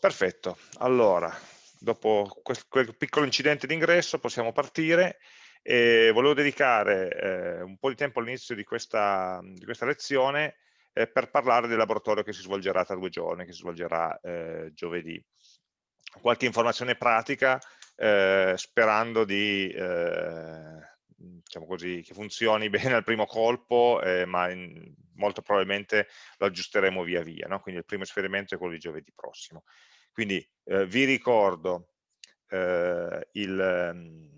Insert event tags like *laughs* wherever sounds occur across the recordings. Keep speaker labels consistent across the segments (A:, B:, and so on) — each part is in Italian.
A: Perfetto, allora, dopo quel, piccolo incidente d'ingresso possiamo partire e volevo dedicare eh, un po' di tempo all'inizio di, di questa, lezione eh, per parlare del laboratorio che si svolgerà tra due giorni, che si svolgerà eh, giovedì. Qualche informazione pratica eh, sperando di eh, diciamo così, che funzioni *laughs* bene al primo colpo, eh, ma in, molto probabilmente lo aggiusteremo via via. No? Quindi il primo esperimento è quello di giovedì prossimo. Quindi eh, vi ricordo eh, ehm,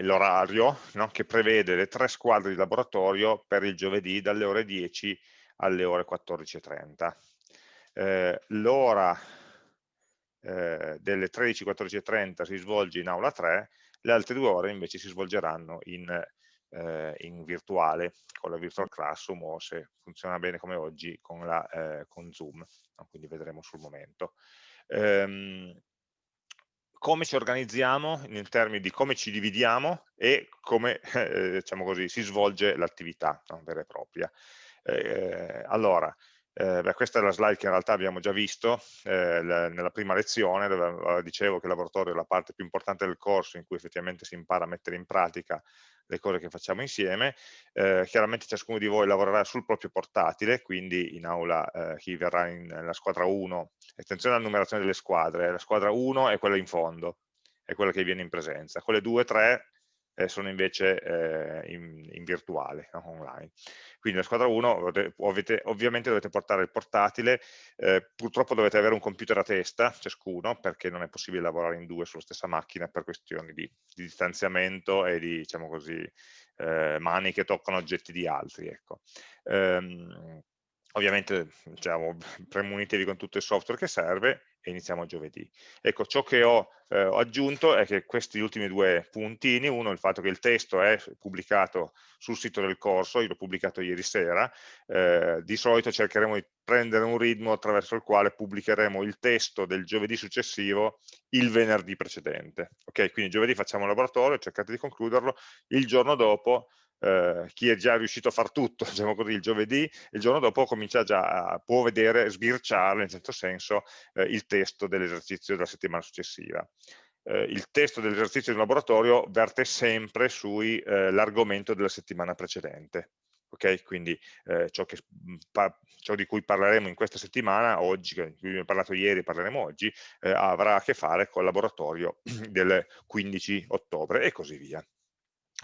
A: l'orario no? che prevede le tre squadre di laboratorio per il giovedì dalle ore 10 alle ore 14.30. Eh, L'ora eh, delle 13.14.30 si svolge in aula 3, le altre due ore invece si svolgeranno in, eh, in virtuale, con la virtual classroom o se funziona bene come oggi con, la, eh, con Zoom, quindi vedremo sul momento. Ehm, come ci organizziamo in termini di come ci dividiamo e come *laughs* eh, diciamo così, si svolge l'attività no? vera e propria. Eh, allora, eh, beh, questa è la slide che in realtà abbiamo già visto eh, nella prima lezione, dove dicevo che il laboratorio è la parte più importante del corso in cui effettivamente si impara a mettere in pratica le cose che facciamo insieme. Eh, chiaramente ciascuno di voi lavorerà sul proprio portatile, quindi in aula eh, chi verrà in, nella squadra 1, attenzione alla numerazione delle squadre, la squadra 1 è quella in fondo, è quella che viene in presenza, quelle 2 e 3 eh, sono invece eh, in, in, virtuale, no? online. Quindi la squadra 1 ovviamente, ovviamente dovete portare il portatile, eh, purtroppo dovete avere un computer a testa ciascuno perché non è possibile lavorare in due sulla stessa macchina per questioni di, di distanziamento e di diciamo così, eh, mani che toccano oggetti di altri. Ecco. Ehm, ovviamente diciamo, *laughs* premunitevi con tutto il software che serve e iniziamo giovedì. Ecco, ciò che ho, eh, aggiunto è che questi ultimi due puntini, uno il fatto che il testo è pubblicato sul sito del corso, io l'ho pubblicato ieri sera, eh, di solito cercheremo di prendere un ritmo attraverso il quale pubblicheremo il testo del giovedì successivo il venerdì precedente. Ok, quindi giovedì facciamo il laboratorio, cercate di concluderlo, il giorno dopo eh, chi è già riuscito a far tutto, *laughs* diciamo così, il giovedì, il giorno dopo comincia già, può vedere, sbirciare in certo senso eh, il testo dell'esercizio della settimana successiva. Eh, il testo dell'esercizio di laboratorio verte sempre sull'argomento eh, della settimana precedente. Okay? Quindi eh, ciò, che, ciò, di cui parleremo in questa settimana, oggi, di cui abbiamo parlato ieri e parleremo oggi, avrà a che fare col laboratorio *clears throat* del 15 ottobre e così via.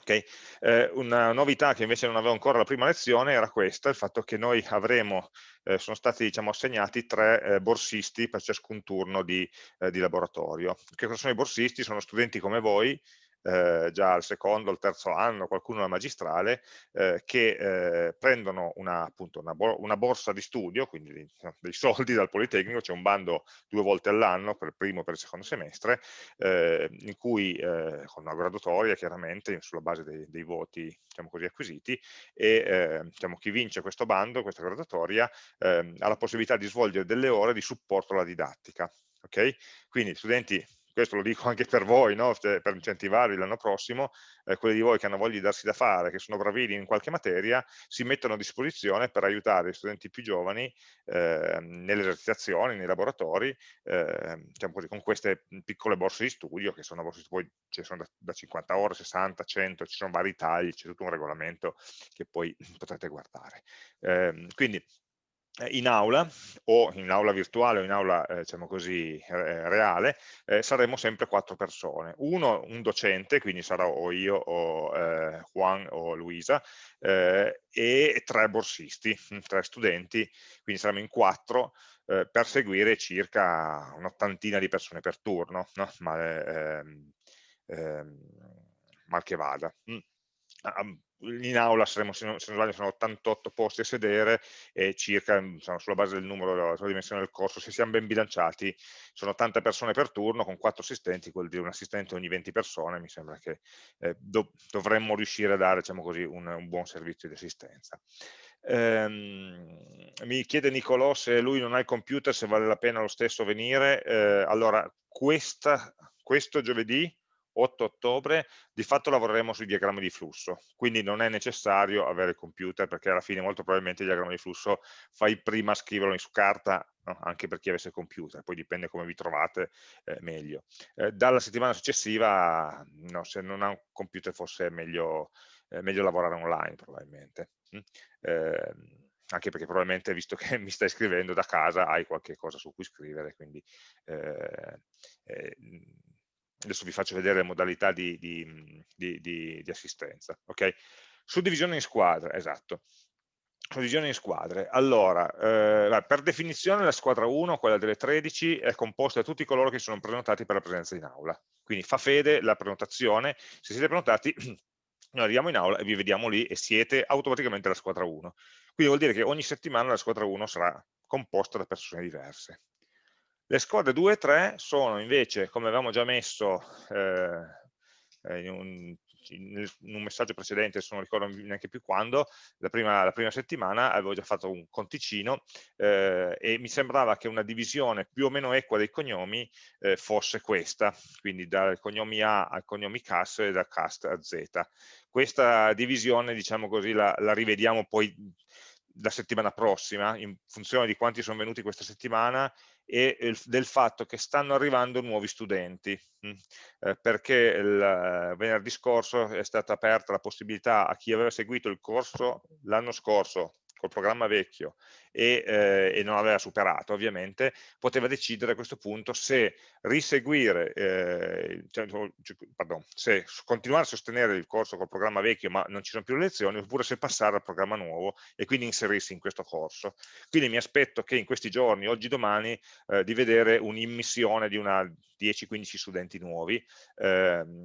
A: Okay? Eh, una novità che invece non avevo ancora la prima lezione era questa, il fatto che noi avremo, eh, sono stati diciamo, assegnati tre eh, borsisti per ciascun turno di, eh, di laboratorio. Che cosa sono i borsisti? Sono studenti come voi eh, già al secondo, al terzo anno, qualcuno alla magistrale, eh, che eh, prendono una, appunto, una, bo una, borsa di studio, quindi dei, soldi dal Politecnico, c'è un bando due volte all'anno, per il primo e per il secondo semestre, eh, in cui, eh, con una graduatoria chiaramente, sulla base dei, dei voti diciamo così, acquisiti, e diciamo, chi vince questo bando, questa graduatoria, ehm, ha la possibilità di svolgere delle ore di supporto alla didattica. Okay? Quindi studenti questo lo dico *laughs* anche per voi, no? cioè, per incentivarvi l'anno prossimo, eh, quelli di voi che hanno voglia di darsi da fare, che sono bravini in qualche materia, si mettono a disposizione per aiutare gli studenti più giovani eh, nelle esercitazioni, nei laboratori, eh, diciamo così, con queste piccole borse di studio, che sono borse di studio, ci sono da, da 50 ore, 60, 100, ci sono vari tagli, c'è tutto un regolamento che poi *laughs* potrete guardare. Ehm, quindi in aula o in aula virtuale o in aula eh, diciamo così eh, reale eh, saremo sempre quattro persone. Uno un docente quindi sarò o io o eh, Juan o Luisa eh, e tre borsisti tre studenti. Quindi saremo in quattro per seguire circa un'ottantina di persone per turno no? ma, ehm, ehm, mal che vada. Mm in aula saremo, se non sbaglio, sono 88 posti a sedere e circa, insomma, sulla base del numero, della dimensione del corso, se siamo ben bilanciati, sono tante persone per turno, con quattro assistenti, vuol dire un assistente ogni 20 persone, mi sembra che eh, do, dovremmo riuscire a dare, diciamo così, un, un buon servizio di assistenza. Um, mi chiede Nicolò se lui non ha il computer, se vale la pena lo stesso venire. Uh, allora, questa, questo giovedì 8 ottobre, di fatto lavoreremo sui diagrammi di flusso, quindi non è necessario avere il computer perché alla fine molto probabilmente il diagramma di flusso fai prima scriverlo su carta, no? anche per chi avesse il computer, poi dipende come vi trovate eh, meglio. Eh, dalla settimana successiva, no, se non ha un computer forse è meglio, eh, meglio lavorare online probabilmente. Mm? Ehm, anche perché probabilmente visto che mi stai scrivendo da casa hai qualche cosa su cui scrivere, quindi eh, eh, adesso vi faccio vedere le modalità di, di, di, di assistenza. Okay? Suddivisione in squadre, esatto. Suddivisione in squadre. Allora, eh, per definizione la squadra 1, quella delle 13, è composta da tutti coloro che sono prenotati per la presenza in aula. Quindi fa fede la prenotazione, se siete prenotati *clears throat* noi arriviamo in aula e vi vediamo lì e siete automaticamente la squadra 1. Quindi vuol dire che ogni settimana la squadra 1 sarà composta da persone diverse. Le squadre 2 e 3 sono invece, come avevamo già messo eh, in, un, in, un, messaggio precedente, adesso non ricordo neanche più quando, la prima, la prima settimana avevo già fatto un conticino eh, e mi sembrava che una divisione più o meno equa dei cognomi eh, fosse questa, quindi dai cognomi A ai cognomi CAS e da CAST a Z. Questa divisione, diciamo così, la, la rivediamo poi la settimana prossima, in funzione di quanti sono venuti questa settimana e del fatto che stanno arrivando nuovi studenti, mm, eh, perché il venerdì scorso è stata aperta la possibilità a chi aveva seguito il corso l'anno scorso col programma vecchio e, eh, e, non aveva superato ovviamente, poteva decidere a questo punto se riseguire, eh, cioè, pardon, se continuare a sostenere il corso col programma vecchio ma non ci sono più le lezioni, oppure se passare al programma nuovo e quindi inserirsi in questo corso. Quindi mi aspetto che in questi giorni, oggi domani, eh, di vedere un'immissione di una 10-15 studenti nuovi, ehm,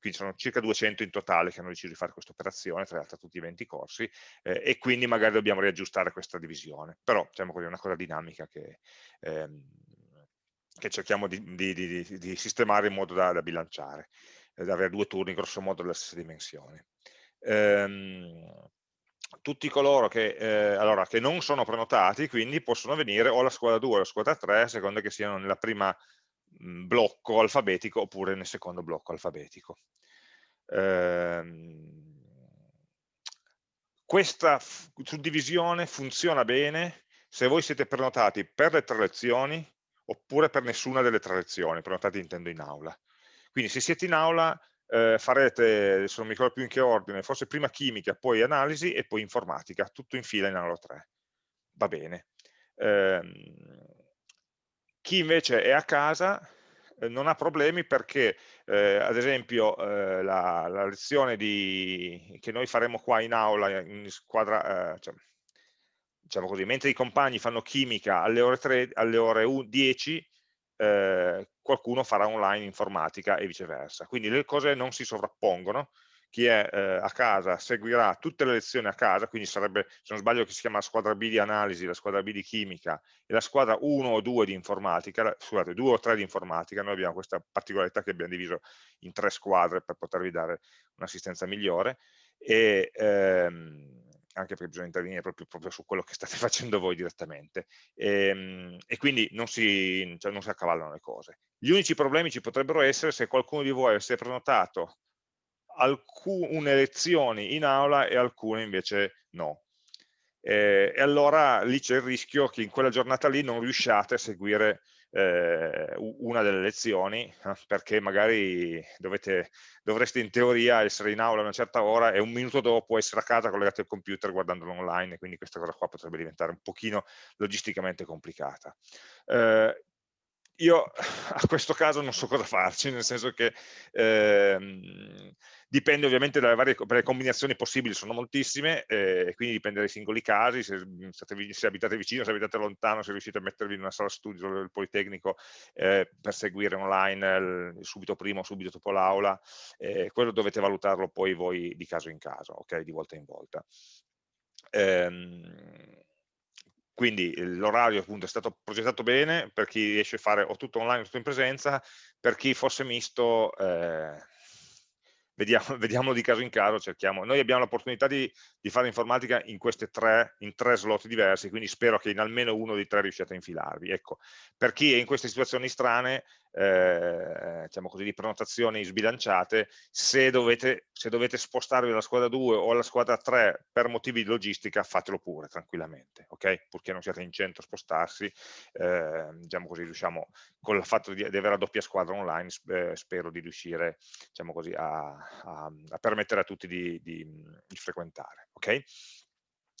A: quindi sono circa 200 in totale che hanno deciso di fare questa operazione, tra l'altro tutti i 20 corsi, eh, e quindi magari dobbiamo riaggiustare questa divisione. Però, diciamo è una cosa dinamica che, ehm, che cerchiamo di, di, di, di, sistemare in modo da, da bilanciare, eh, da avere due turni grosso modo della stessa dimensione. Ehm, tutti coloro che, eh, allora, che, non sono prenotati, quindi possono venire o alla squadra 2 o alla squadra 3, a seconda che siano nella prima blocco alfabetico oppure nel secondo blocco alfabetico. Ehm, questa suddivisione funziona bene se voi siete prenotati per le tre lezioni oppure per nessuna delle tre lezioni, prenotati intendo in aula. Quindi se siete in aula eh, farete, adesso non mi ricordo più in che ordine, forse prima chimica, poi analisi e poi informatica, tutto in fila in aula 3. Va bene. Eh, chi invece è a casa eh, non ha problemi perché, eh, ad esempio, eh, la, la, lezione di, che noi faremo qua in aula, in squadra, eh, cioè, diciamo così, mentre i compagni fanno chimica alle ore, 3, alle ore 10, eh, qualcuno farà online informatica e viceversa. Quindi le cose non si sovrappongono, chi è eh, a casa seguirà tutte le lezioni a casa, quindi sarebbe, se non sbaglio, che si chiama la squadra B di analisi, la squadra B di chimica e la squadra 1 o 2 di informatica, scusate, 2 o 3 di informatica, noi abbiamo questa particolarità che abbiamo diviso in tre squadre per potervi dare un'assistenza migliore e ehm, anche perché bisogna intervenire proprio, proprio, su quello che state *laughs* facendo voi direttamente e, ehm, e quindi non si, cioè non si accavallano le cose. Gli unici problemi ci potrebbero essere se qualcuno di voi avesse prenotato alcune lezioni in aula e alcune invece no. Eh, e allora lì c'è il rischio che in quella giornata lì non riusciate a seguire eh, una delle lezioni eh, perché magari dovete, dovreste in teoria essere in aula a una certa ora e un minuto dopo essere a casa collegati al computer guardandolo online quindi questa cosa qua potrebbe diventare un pochino logisticamente complicata. Eh, io *laughs* a questo caso non so cosa farci, nel senso che ehm, dipende ovviamente dalle varie le combinazioni possibili, sono moltissime, eh, quindi dipende dai singoli casi, se, state, se, abitate vicino, se abitate lontano, se riuscite a mettervi in una sala studio del Politecnico eh, per seguire online il, subito prima o subito dopo l'aula, eh, quello dovete valutarlo poi voi di caso in caso, ok, di volta in volta. Ehm, quindi l'orario appunto è stato progettato bene per chi riesce a fare o tutto online o tutto in presenza, per chi fosse misto eh, vediamo, *laughs* vediamo, di caso in caso, cerchiamo. Noi abbiamo l'opportunità di, di, fare informatica in tre, tre slot diversi, quindi spero che in almeno uno dei tre riusciate a infilarvi. Ecco, per chi è in queste situazioni strane, eh, diciamo così, di prenotazioni sbilanciate, se dovete, se dovete spostarvi dalla squadra 2 o alla squadra 3 per motivi di logistica, fatelo pure tranquillamente, ok? Purché non siate in centro a spostarsi, eh, diciamo così, riusciamo, con il fatto di, di avere la doppia squadra online, eh, spero di riuscire, diciamo così, a, a, a permettere a tutti di, di, di frequentare, ok?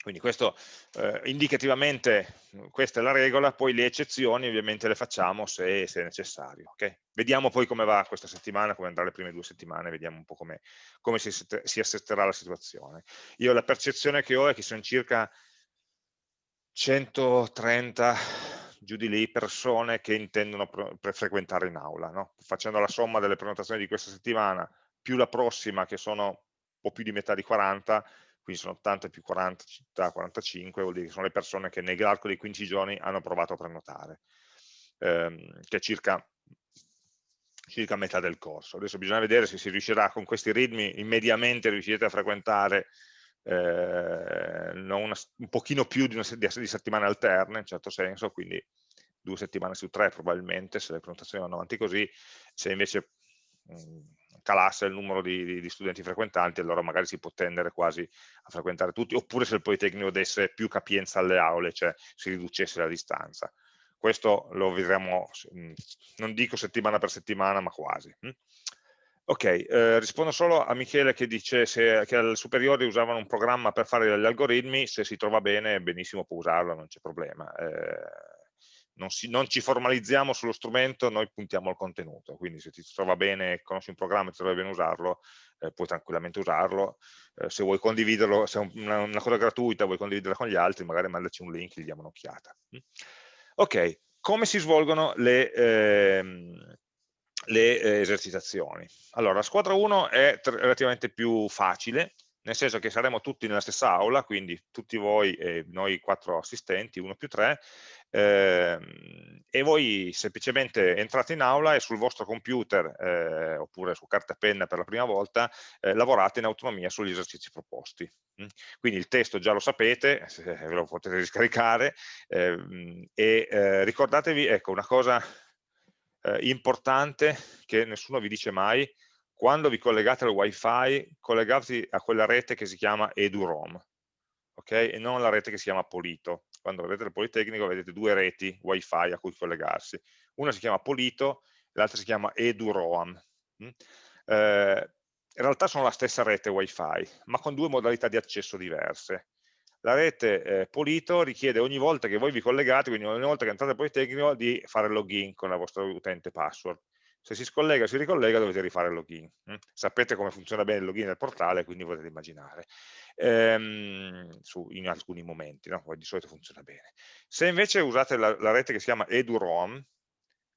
A: Quindi questo eh, indicativamente questa è la regola, poi le eccezioni ovviamente le facciamo se, se è necessario. Okay? Vediamo poi come va questa settimana, come andrà le prime due settimane, vediamo un po' come, come si, si assetterà la situazione. Io la percezione che ho è che sono circa 130 giù di lì persone che intendono frequentare in aula, no? facendo la somma delle prenotazioni di questa settimana più la prossima che sono un po' più di metà di 40, quindi sono 80 più 40 città, 45, vuol dire che sono le persone che nell'arco dei 15 giorni hanno provato a prenotare, ehm, che è circa, circa metà del corso. Adesso bisogna vedere se si riuscirà con questi ritmi, immediatamente riuscirete a frequentare eh, una, un pochino più di, una, di settimane alterne, in certo senso, quindi due settimane su tre probabilmente, se le prenotazioni vanno avanti così, se invece mh, mm, calasse il numero di, di, di, studenti frequentanti, allora magari si può tendere quasi a frequentare tutti, oppure se il Politecnico desse più capienza alle aule, cioè si riducesse la distanza. Questo lo vedremo, mm, non dico settimana per settimana, ma quasi. Mm. Ok, eh, rispondo solo a Michele che dice se, che al superiore usavano un programma per fare gli algoritmi, se si trova bene, benissimo può usarlo, non c'è problema. Eh, non, si, non, ci formalizziamo sullo strumento, noi puntiamo al contenuto, quindi se ti trova bene, conosci un programma e ti trova bene usarlo, eh, puoi tranquillamente usarlo, eh, se vuoi condividerlo, se è una, una, cosa gratuita, vuoi condividerla con gli altri, magari mandaci un link e gli diamo un'occhiata. Mm? Ok, come si svolgono le, ehm, le eh, esercitazioni? Allora, la squadra 1 è relativamente più facile, nel senso che saremo tutti nella stessa aula, quindi tutti voi e noi quattro assistenti, uno più tre, eh, e voi semplicemente entrate in aula e sul vostro computer eh, oppure su carta e penna per la prima volta eh, lavorate in autonomia sugli esercizi proposti. Mm? Quindi il testo già lo sapete, ve lo potete riscaricare ehm, e eh, ricordatevi, ecco, una cosa eh, importante che nessuno vi dice mai, quando vi collegate al wifi, collegatevi a quella rete che si chiama EduROM, ok? E non alla rete che si chiama Polito. Quando vedete il Politecnico vedete due reti wifi a cui collegarsi. Una si chiama Polito, l'altra si chiama EduROM. Mm? Eh, in realtà sono la stessa rete wifi, ma con due modalità di accesso diverse. La rete eh, Polito richiede ogni volta che voi vi collegate, quindi ogni volta che entrate al Politecnico, di fare login con la vostra utente password se si scollega o si ricollega dovete rifare il login. Mm? Sapete come funziona bene il login del portale, quindi potete immaginare, ehm, su, in alcuni momenti, no? di solito funziona bene. Se invece usate la, la rete che si chiama EduROM,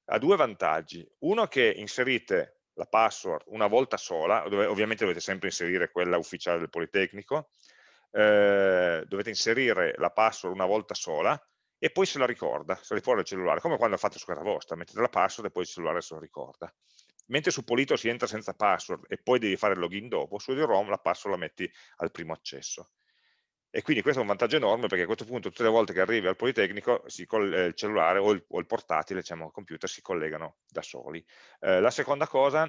A: ha due vantaggi. Uno che inserite la password una volta sola, dove ovviamente dovete sempre inserire quella ufficiale del Politecnico, eh, dovete inserire la password una volta sola, e poi se la ricorda, se la ricorda il cellulare, come quando fate su casa vostra, mettete la password e poi il cellulare se lo ricorda. Mentre su Polito si entra senza password e poi devi fare il login dopo, su EduROM la password la metti al primo accesso. E quindi questo è un vantaggio enorme perché a questo punto tutte le volte che arrivi al Politecnico il cellulare o il, o il portatile, diciamo il computer, si collegano da soli. Eh, la seconda cosa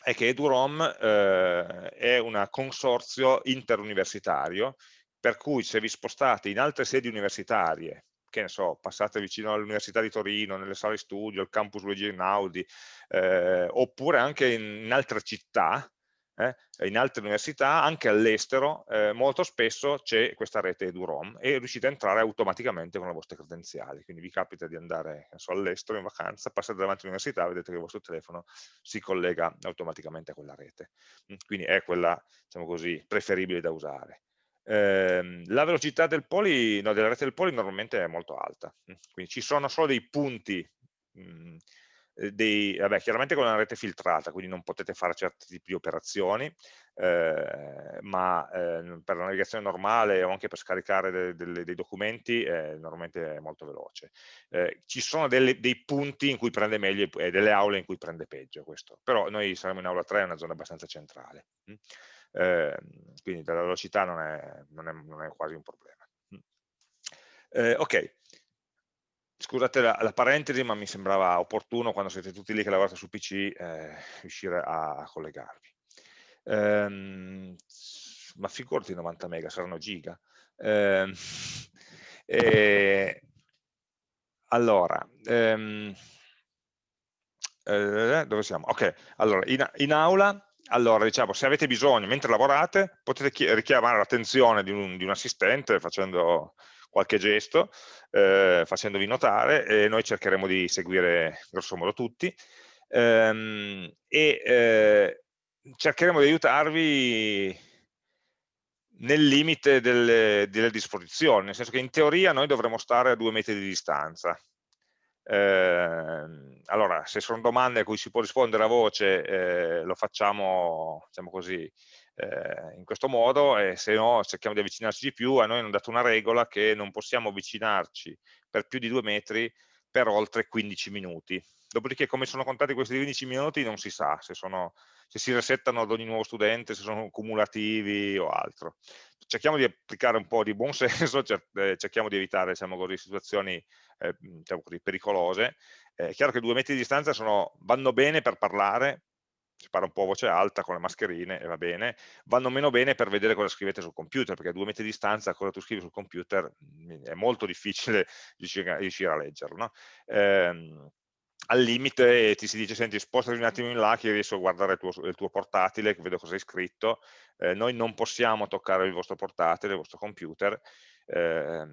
A: è che EduROM eh, è un consorzio interuniversitario per cui se vi spostate in altre sedi universitarie che ne so, passate vicino all'Università di Torino, nelle sale studio, al campus Luigi Einaudi, eh, oppure anche in, altre città, eh, in altre università, anche all'estero, eh, molto spesso c'è questa rete EduROM e riuscite a entrare automaticamente con le vostre credenziali. Quindi vi capita di andare so, all'estero in vacanza, passate davanti all'università, vedete che il vostro telefono si collega automaticamente a quella rete. Mm, quindi è quella, diciamo così, preferibile da usare. Eh, la velocità del poli, no, della rete del poli normalmente è molto alta, mm, quindi ci sono solo dei punti, mh, mm, eh, dei, vabbè, chiaramente con una rete filtrata, quindi non potete fare certi tipi di operazioni, eh, ma eh, per la navigazione normale o anche per scaricare de, de, dei documenti eh, normalmente è molto veloce. Eh, ci sono delle, dei punti in cui prende meglio e delle aule in cui prende peggio questo, però noi saremo in aula 3, è una zona abbastanza centrale. Mm quindi la velocità non è, non, è, non è, quasi un problema. Eh, ok, scusate la, la, parentesi, ma mi sembrava opportuno quando siete tutti lì che lavorate su PC eh, riuscire a, collegarvi. Ehm, ma figurati 90 mega, saranno giga. Ehm, *laughs* e, allora, ehm, eh, dove siamo? Ok, allora, in, in aula allora, diciamo, se avete bisogno, mentre lavorate, potete richiamare l'attenzione di, un, di un, assistente facendo qualche gesto, eh, facendovi notare e noi cercheremo di seguire grosso modo tutti ehm, e eh, cercheremo di aiutarvi nel limite delle, delle, disposizioni, nel senso che in teoria noi dovremmo stare a due metri di distanza. Eh, allora, se sono domande a cui si può rispondere a voce, eh, lo facciamo, diciamo così, eh, in questo modo e se no cerchiamo di avvicinarci di più, a noi hanno dato una regola che non possiamo avvicinarci per più di due metri per oltre 15 minuti. Dopodiché come sono contati questi 15 minuti non si sa se, sono, se si resettano ad ogni nuovo studente, se sono cumulativi o altro. Cerchiamo di applicare un po' di buon *laughs* senso, eh, cerchiamo di evitare diciamo così, situazioni eh, diciamo così, pericolose. Eh, è chiaro che due metri di distanza sono, vanno bene per parlare, si parla un po' a voce alta con le mascherine e va bene, vanno meno bene per vedere cosa scrivete sul computer, perché a due metri di distanza cosa tu scrivi sul computer mm, è molto difficile *laughs* riuscire a leggerlo. No? Eh, al limite ti si dice, senti, spostati un attimo in là che riesco a guardare il tuo, il tuo portatile, che vedo cosa hai scritto, eh, noi non possiamo toccare il vostro portatile, il vostro computer, eh,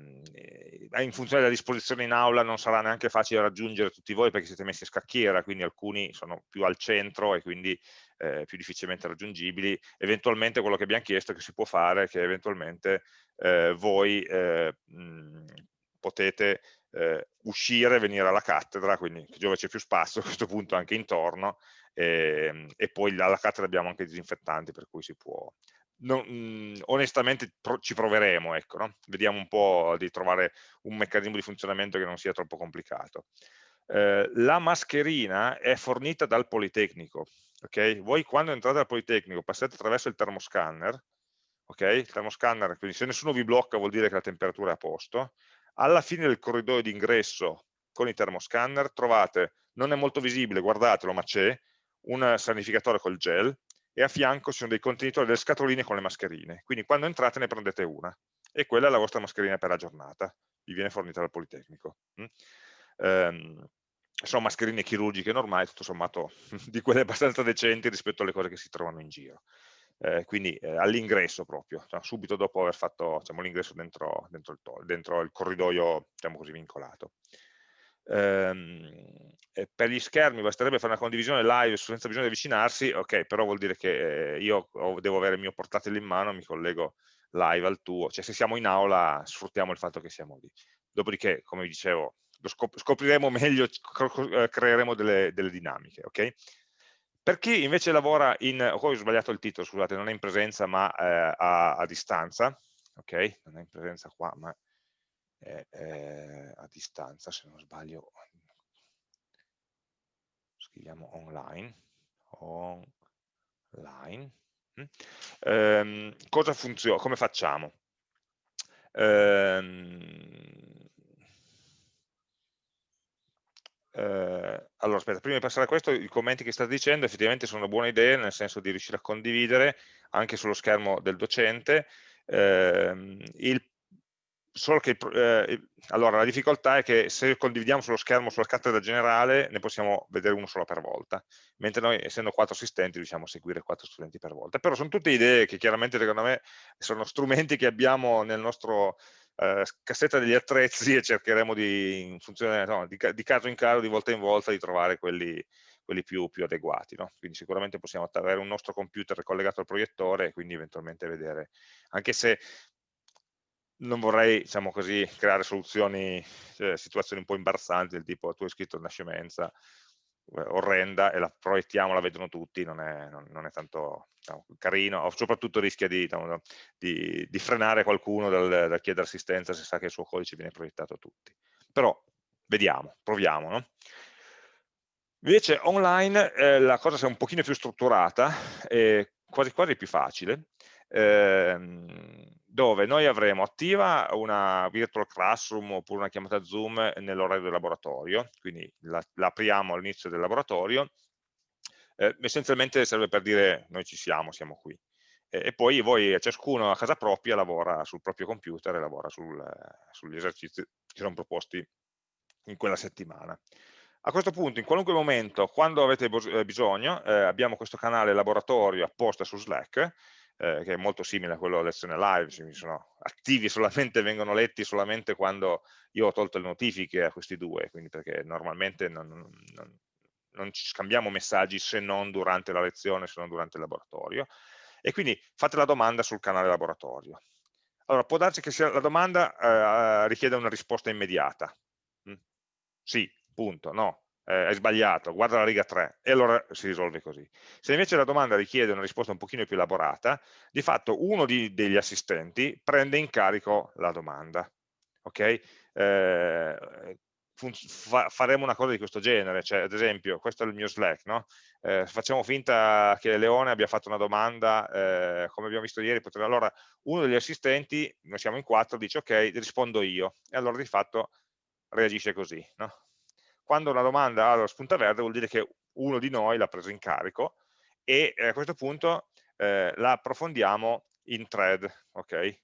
A: in funzione della disposizione in aula non sarà neanche facile raggiungere tutti voi perché siete messi a scacchiera, quindi alcuni sono più al centro e quindi eh, più difficilmente raggiungibili. Eventualmente quello che abbiamo chiesto che si può fare che eventualmente eh, voi eh, mh, potete eh, uscire, venire alla cattedra, quindi dove c'è più spazio *laughs* a questo punto anche intorno, e, ehm, e poi alla cattedra abbiamo anche i disinfettanti per cui si può, non, mh, onestamente pro, ci proveremo, ecco, no? vediamo un po' di trovare un meccanismo di funzionamento che non sia troppo complicato. Eh, la mascherina è fornita dal Politecnico, ok? Voi quando entrate al Politecnico passate attraverso il termoscanner, ok? Il termoscanner, quindi se nessuno vi blocca vuol dire che la temperatura è a posto, alla fine del corridoio d'ingresso con il termoscanner trovate, non è molto visibile, guardatelo, ma c'è, un sanificatore col gel, e a fianco ci sono dei contenitori, delle scatoline con le mascherine, quindi quando entrate ne prendete una e quella è la vostra mascherina per la giornata, vi viene fornita dal Politecnico. Mm? Um, sono mascherine chirurgiche normali, tutto sommato *laughs* di quelle abbastanza decenti rispetto alle cose che si trovano in giro. Eh, quindi eh, all'ingresso proprio, cioè, subito dopo aver fatto diciamo, l'ingresso dentro, dentro, dentro, il corridoio diciamo così, vincolato. Ehm, per gli schermi basterebbe fare una condivisione live senza bisogno di avvicinarsi, ok, però vuol dire che eh, io devo avere il mio portatile in mano, mi collego live al tuo, cioè se siamo in aula sfruttiamo il fatto che siamo lì. Dopodiché, come vi dicevo, scop scopriremo *laughs* meglio, eh, creeremo delle, delle, dinamiche, ok? Per chi invece lavora in, ho sbagliato il titolo, scusate, non è in presenza ma eh, a, a distanza, ok? Non è in presenza qua, ma è, è a distanza, se non sbaglio, scriviamo online, online. Eh, cosa funziona? Come facciamo? Eh, eh, allora, aspetta, prima di passare a questo, i commenti che state dicendo effettivamente sono una buona idea, nel senso di riuscire a condividere anche sullo schermo del docente. Eh, il che eh, allora, la difficoltà è che se condividiamo sullo schermo sulla cattedra generale ne possiamo vedere uno solo per volta, mentre noi essendo quattro assistenti riusciamo a seguire quattro studenti per volta. Però sono tutte idee che chiaramente secondo me sono strumenti che abbiamo nel nostro eh, cassetta degli attrezzi e cercheremo di, in funzione, no, di, di, caso in caso, di volta in volta, di trovare quelli, quelli più, più, adeguati. No? Quindi sicuramente possiamo avere un nostro computer collegato al proiettore e quindi eventualmente vedere, anche se non vorrei, diciamo così, creare soluzioni, cioè, situazioni un po' imbarazzanti, del tipo tu hai scritto una scemenza eh, orrenda e la proiettiamo, la vedono tutti, non è, non, non è tanto diciamo, carino, soprattutto rischia di, diciamo, di, di frenare qualcuno dal, dal, chiedere assistenza se sa che il suo codice viene proiettato a tutti. Però vediamo, proviamo. No? Invece online eh, la cosa è un pochino più strutturata, e quasi quasi più facile, eh, dove noi avremo attiva una virtual classroom oppure una chiamata Zoom nell'orario del laboratorio, quindi la, apriamo all'inizio del laboratorio, eh, essenzialmente serve per dire noi ci siamo, siamo qui. E poi voi, ciascuno a casa propria, lavora sul proprio computer e lavora sul, sugli esercizi che sono proposti in quella settimana. A questo punto, in qualunque momento, quando avete eh, bisogno, eh, abbiamo questo canale laboratorio apposta su Slack, eh, che è molto simile a quello lezione live, cioè sono attivi *laughs* solamente, vengono letti solamente quando io ho tolto le notifiche a questi due, quindi perché normalmente non, non, non ci scambiamo messaggi se non durante la lezione, se non durante il laboratorio. E quindi fate la domanda sul canale laboratorio. Allora, può darsi che la domanda eh, richieda una risposta immediata. Mm? Sì, punto, no, eh, è sbagliato, guarda la riga 3, e allora si risolve così. Se invece la domanda richiede una risposta un pochino più elaborata, di fatto uno di, degli assistenti prende in carico la domanda. Okay? Eh, fa faremo una cosa di questo genere, cioè ad esempio, questo è il mio Slack, no? eh, facciamo finta che Leone abbia fatto una domanda, eh, come abbiamo visto ieri, potrebbe, allora uno degli assistenti, noi siamo in quattro, dice ok, rispondo io, e allora di fatto reagisce così. No? Quando una domanda ha la spunta verde vuol dire che uno di noi l'ha preso in carico e eh, a questo punto eh, la approfondiamo in thread, ok?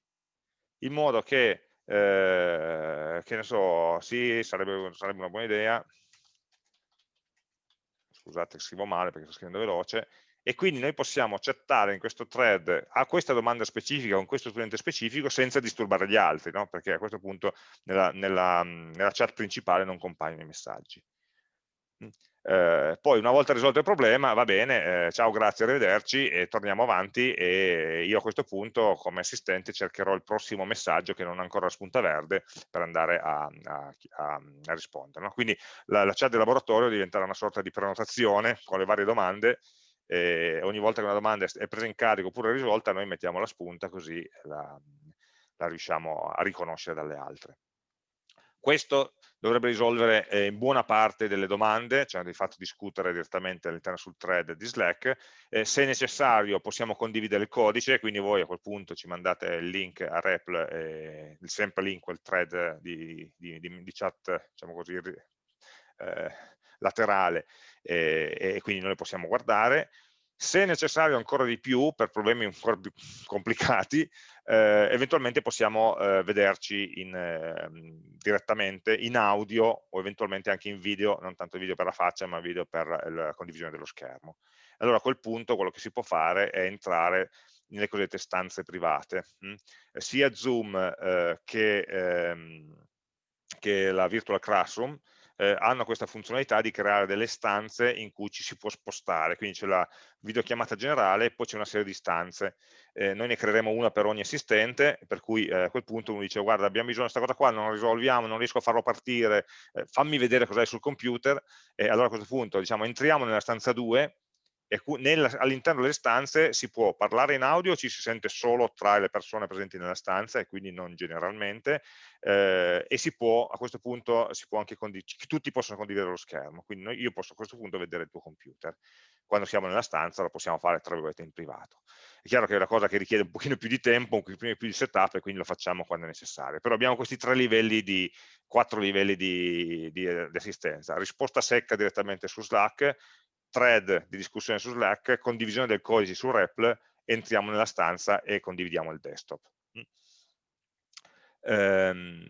A: In modo che eh, che ne so, sì, sarebbe, sarebbe una buona idea, scusate scrivo male perché sto scrivendo veloce, e quindi noi possiamo chattare in questo thread a questa domanda specifica con questo studente specifico senza disturbare gli altri, no? perché a questo punto nella, nella, nella chat principale non compaiono i messaggi. Eh, poi una volta risolto il problema, va bene, eh, ciao, grazie, arrivederci e torniamo avanti e io a questo punto come assistente cercherò il prossimo messaggio che non ha ancora la spunta verde per andare a, a, a, a rispondere. No? Quindi la, la, chat del laboratorio diventerà una sorta di prenotazione con le varie domande e ogni volta che una domanda è presa in carico oppure risolta noi mettiamo la spunta così la, la riusciamo a riconoscere dalle altre. Questo dovrebbe risolvere eh, in buona parte delle domande, cioè di fatto discutere direttamente all'interno sul thread di Slack. Eh, se necessario possiamo condividere il codice, quindi voi a quel punto ci mandate il link a REPL, eh, sempre link, quel thread di, di, di, di chat, diciamo così, eh, laterale, e quindi noi le possiamo guardare se necessario ancora di più, per problemi ancora più *laughs* complicati, eh, eventualmente possiamo eh, vederci in, eh, direttamente in audio o eventualmente anche in video, non tanto video per la faccia, ma video per la condivisione dello schermo. Allora a quel punto quello che si può fare è entrare nelle cosiddette stanze private. Hm? Sia Zoom eh, che, ehm, che la Virtual Classroom eh, hanno questa funzionalità di creare delle stanze in cui ci si può spostare, quindi c'è la videochiamata generale e poi c'è una serie di stanze. Eh, noi ne creeremo una per ogni assistente, per cui eh, a quel punto uno dice guarda abbiamo bisogno di questa cosa qua, non la risolviamo, non riesco a farlo partire, eh, fammi vedere cos'è sul computer e allora a questo punto diciamo entriamo nella stanza 2 all'interno delle stanze si può parlare in audio, ci si sente solo tra le persone presenti nella stanza e quindi non generalmente, eh, e si può, a questo punto tutti possono condividere lo schermo, quindi noi, io posso a questo punto vedere il tuo computer. Quando siamo nella stanza lo possiamo fare tra virgolette in privato. È chiaro che è una cosa che richiede un pochino più di tempo, un pochino più di setup e quindi lo facciamo quando è necessario. Però abbiamo questi tre livelli di, quattro livelli di, di, di assistenza. Risposta secca direttamente su Slack, thread di discussione su Slack, condivisione del codice su REPL, entriamo nella stanza e condividiamo il desktop. Um,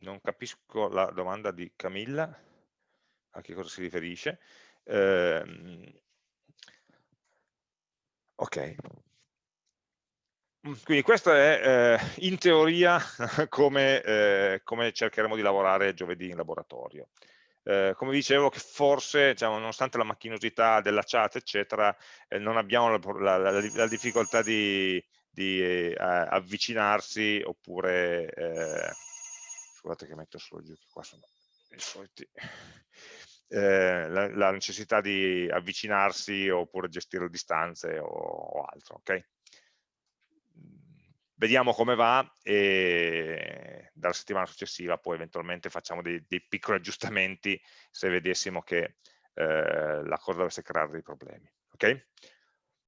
A: non capisco la domanda di Camilla, a che cosa si riferisce. Um, ok, quindi questo è eh, in teoria *laughs* come, eh, come, cercheremo di lavorare giovedì in laboratorio eh, come dicevo che forse diciamo, nonostante la macchinosità della chat eccetera eh, non abbiamo la, la, la, la difficoltà di, di eh, avvicinarsi oppure eh, scusate che metto solo giù che qua sono i soliti eh, la, necessità di avvicinarsi oppure gestire le distanze o, o altro ok vediamo come va e dalla settimana successiva poi eventualmente facciamo dei, dei piccoli aggiustamenti se vedessimo che eh, la cosa dovesse creare dei problemi. Okay?